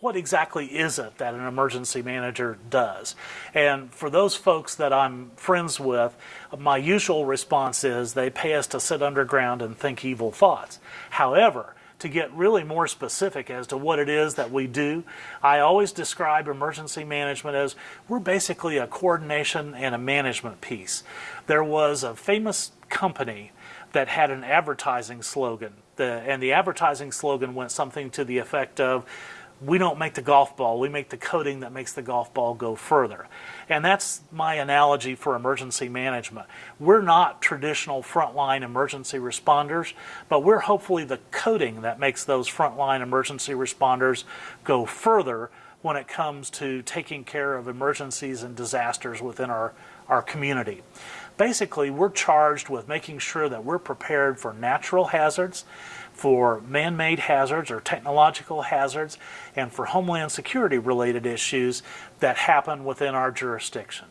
what exactly is it that an emergency manager does? And for those folks that I'm friends with, my usual response is they pay us to sit underground and think evil thoughts. However, to get really more specific as to what it is that we do, I always describe emergency management as we're basically a coordination and a management piece. There was a famous company that had an advertising slogan, the, and the advertising slogan went something to the effect of we don't make the golf ball, we make the coating that makes the golf ball go further. And that's my analogy for emergency management. We're not traditional frontline emergency responders, but we're hopefully the coating that makes those frontline emergency responders go further when it comes to taking care of emergencies and disasters within our, our community. Basically, we're charged with making sure that we're prepared for natural hazards, for man-made hazards or technological hazards, and for homeland security related issues that happen within our jurisdiction.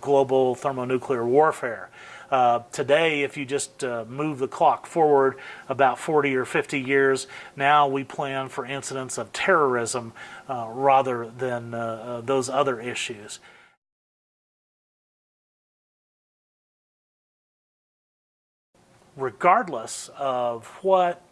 Global thermonuclear warfare. Uh, today, if you just uh, move the clock forward about 40 or 50 years, now we plan for incidents of terrorism uh, rather than uh, uh, those other issues. Regardless of what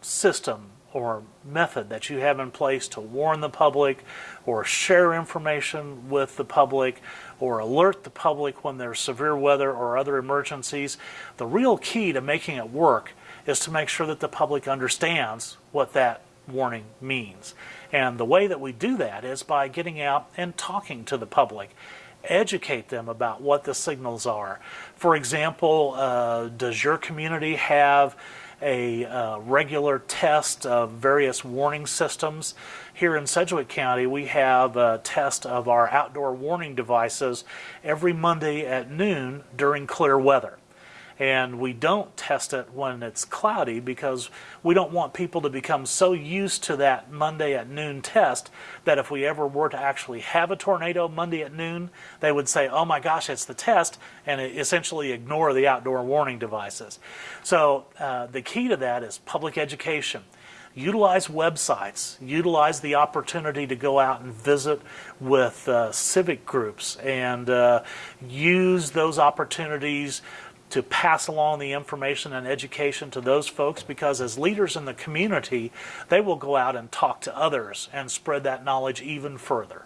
system or method that you have in place to warn the public or share information with the public or alert the public when there's severe weather or other emergencies, the real key to making it work is to make sure that the public understands what that warning means. And the way that we do that is by getting out and talking to the public educate them about what the signals are. For example, uh, does your community have a uh, regular test of various warning systems? Here in Sedgwick County, we have a test of our outdoor warning devices every Monday at noon during clear weather and we don't test it when it's cloudy because we don't want people to become so used to that Monday at noon test that if we ever were to actually have a tornado Monday at noon, they would say, oh my gosh, it's the test, and essentially ignore the outdoor warning devices. So uh, the key to that is public education utilize websites, utilize the opportunity to go out and visit with uh, civic groups and uh, use those opportunities to pass along the information and education to those folks because as leaders in the community, they will go out and talk to others and spread that knowledge even further.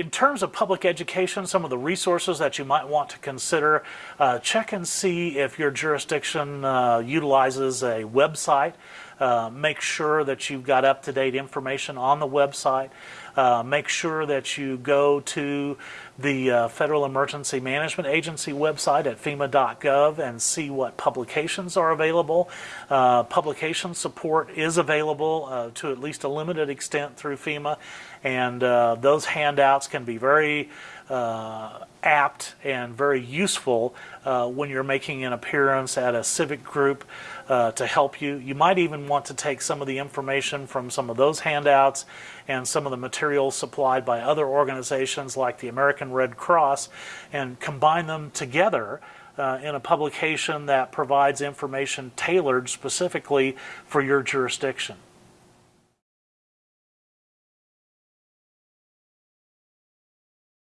In terms of public education, some of the resources that you might want to consider, uh, check and see if your jurisdiction uh, utilizes a website. Uh, make sure that you've got up-to-date information on the website. Uh, make sure that you go to the uh, Federal Emergency Management Agency website at FEMA.gov and see what publications are available. Uh, publication support is available uh, to at least a limited extent through FEMA, and uh, those handouts can be very uh, apt and very useful uh, when you're making an appearance at a civic group uh, to help you. You might even want to take some of the information from some of those handouts and some of the materials supplied by other organizations like the American Red Cross and combine them together uh, in a publication that provides information tailored specifically for your jurisdiction.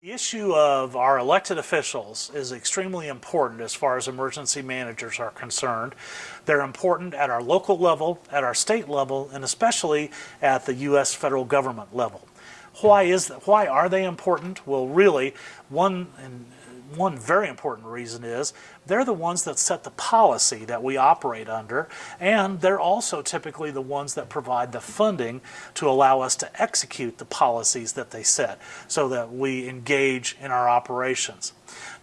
The issue of our elected officials is extremely important as far as emergency managers are concerned. They're important at our local level, at our state level, and especially at the U.S. federal government level. Why is? Why are they important? Well, really, one one very important reason is they're the ones that set the policy that we operate under, and they're also typically the ones that provide the funding to allow us to execute the policies that they set so that we engage in our operations.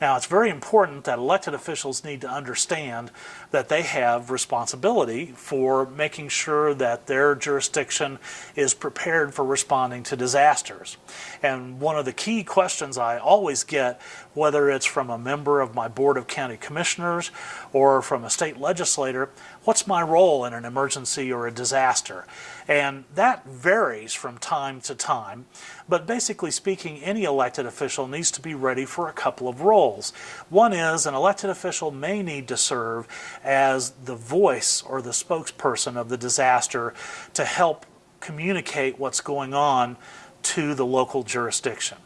Now, it's very important that elected officials need to understand that they have responsibility for making sure that their jurisdiction is prepared for responding to disasters. And one of the key questions I always get, whether it's from a member of my Board of County commissioners or from a state legislator, what's my role in an emergency or a disaster? And that varies from time to time, but basically speaking, any elected official needs to be ready for a couple of roles. One is an elected official may need to serve as the voice or the spokesperson of the disaster to help communicate what's going on to the local jurisdiction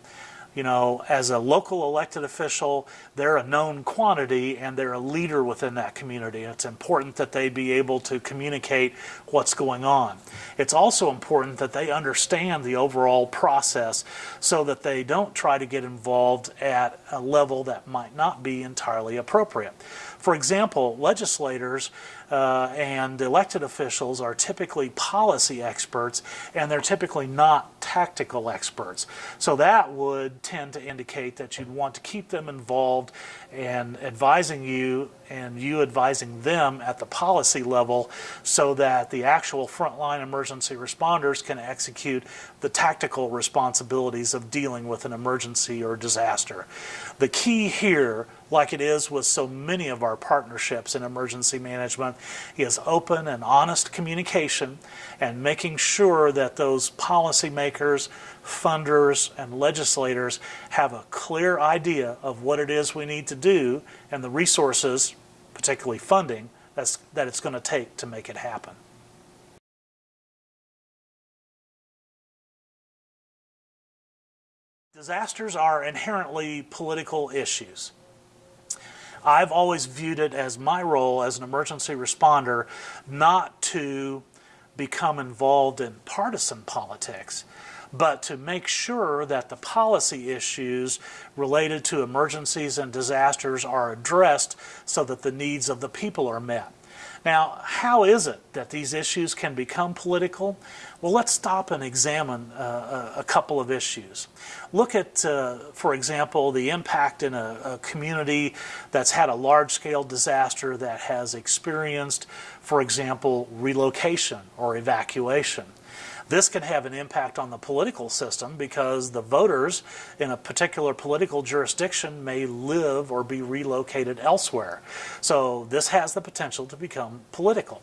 you know, as a local elected official, they're a known quantity and they're a leader within that community. It's important that they be able to communicate what's going on. It's also important that they understand the overall process so that they don't try to get involved at a level that might not be entirely appropriate. For example, legislators uh, and elected officials are typically policy experts and they're typically not tactical experts. So that would tend to indicate that you'd want to keep them involved and advising you and you advising them at the policy level so that the actual frontline emergency responders can execute the tactical responsibilities of dealing with an emergency or disaster. The key here like it is with so many of our partnerships in emergency management, is open and honest communication and making sure that those policymakers, funders, and legislators have a clear idea of what it is we need to do and the resources, particularly funding, that's, that it's going to take to make it happen. Disasters are inherently political issues. I've always viewed it as my role as an emergency responder not to become involved in partisan politics, but to make sure that the policy issues related to emergencies and disasters are addressed so that the needs of the people are met. Now, how is it that these issues can become political? Well, let's stop and examine uh, a couple of issues. Look at, uh, for example, the impact in a, a community that's had a large-scale disaster that has experienced, for example, relocation or evacuation. This can have an impact on the political system because the voters in a particular political jurisdiction may live or be relocated elsewhere. So this has the potential to become political.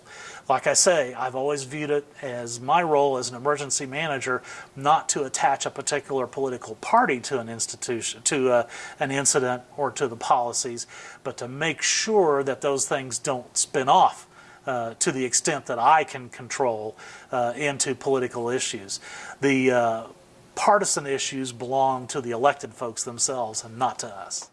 Like I say, I've always viewed it as my role as an emergency manager not to attach a particular political party to an institution, to a, uh, an incident or to the policies, but to make sure that those things don't spin off uh, to the extent that I can control uh, into political issues. The uh, partisan issues belong to the elected folks themselves and not to us.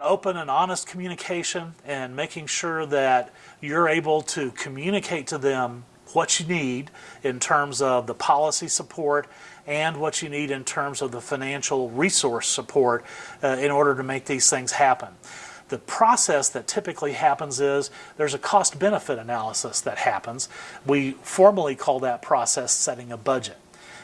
Open and honest communication and making sure that you're able to communicate to them what you need in terms of the policy support and what you need in terms of the financial resource support uh, in order to make these things happen. The process that typically happens is there's a cost benefit analysis that happens. We formally call that process setting a budget.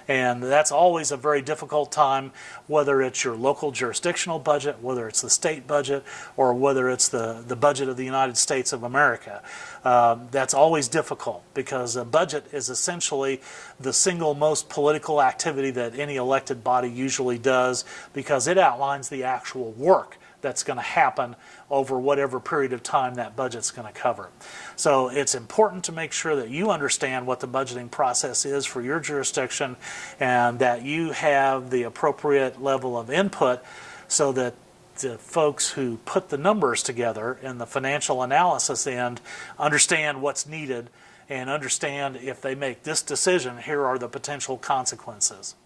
And that's always a very difficult time, whether it's your local jurisdictional budget, whether it's the state budget, or whether it's the, the budget of the United States of America. Um, that's always difficult because a budget is essentially the single most political activity that any elected body usually does because it outlines the actual work that's going to happen over whatever period of time that budget's going to cover. So it's important to make sure that you understand what the budgeting process is for your jurisdiction and that you have the appropriate level of input so that the folks who put the numbers together in the financial analysis end understand what's needed and understand if they make this decision, here are the potential consequences.